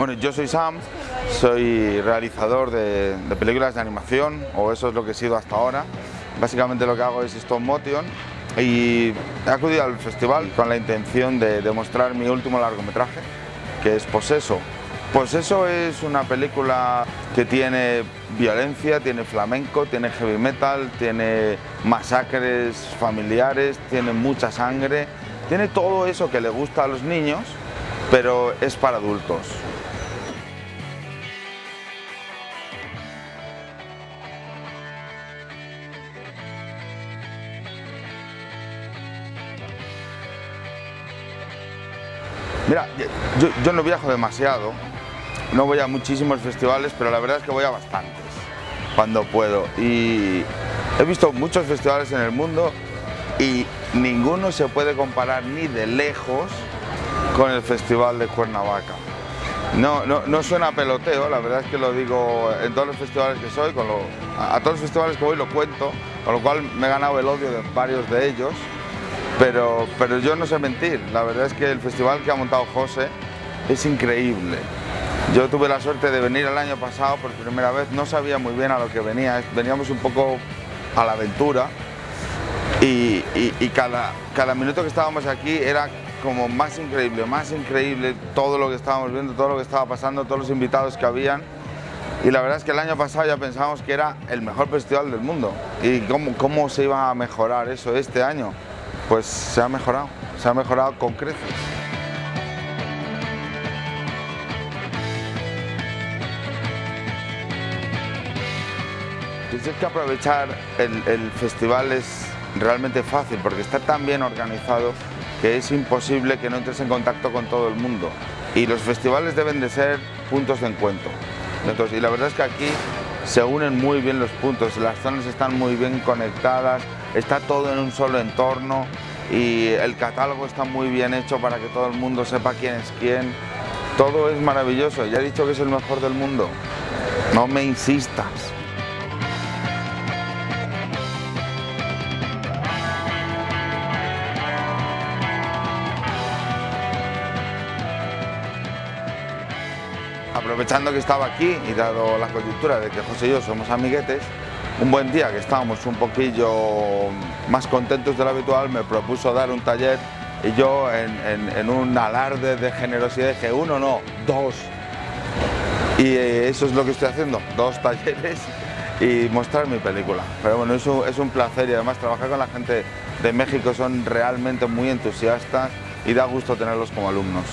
Bueno, yo soy Sam, soy realizador de, películas de animación, o eso es lo que he sido hasta ahora. Básicamente lo que hago es stop motion y he acudido al festival con la intención de, de mostrar mi último largometraje, que es Poseso. Poseso es una película que tiene violencia, tiene flamenco, tiene heavy metal, tiene masacres familiares, tiene mucha sangre, tiene todo eso que le gusta a los niños, pero es para adultos. Mira, yo, no viajo demasiado, no voy a muchísimos festivales, pero la verdad es que voy a bastantes, cuando puedo. Y he visto muchos festivales en el mundo y ninguno se puede comparar ni de lejos con el Festival de Cuernavaca. No, no, no suena peloteo, la verdad es que lo digo en todos los festivales que soy, con lo, a todos los festivales que voy lo cuento, con lo cual me he ganado el odio de varios de ellos pero, pero yo no sé mentir, la verdad es que el festival que ha montado José es increíble. Yo tuve la suerte de venir el año pasado por primera vez, no sabía muy bien a lo que venía, veníamos un poco a la aventura y, y, cada, cada minuto que estábamos aquí era como más increíble, más increíble todo lo que estábamos viendo, todo lo que estaba pasando, todos los invitados que habían. Y la verdad es que el año pasado ya pensábamos que era el mejor festival del mundo. ¿Y cómo, cómo se iba a mejorar eso este año? pues se ha mejorado, se ha mejorado con creces. Dices que aprovechar el, el, festival es realmente fácil porque está tan bien organizado que es imposible que no entres en contacto con todo el mundo. Y los festivales deben de ser puntos de encuentro. Entonces, y la verdad es que aquí se unen muy bien los puntos, las zonas están muy bien conectadas, está todo en un solo entorno y el catálogo está muy bien hecho para que todo el mundo sepa quién es quién. Todo es maravilloso, ya he dicho que es el mejor del mundo. No me insistas. Aprovechando que estaba aquí y dado la coyuntura de que José y yo somos amiguetes, un buen día que estábamos un poquillo más contentos de lo habitual, me propuso dar un taller y yo en, un alarde de generosidad dije uno no, dos. Y eso es lo que estoy haciendo, dos talleres y mostrar mi película. Pero bueno, es un placer y además trabajar con la gente de México son realmente muy entusiastas y da gusto tenerlos como alumnos.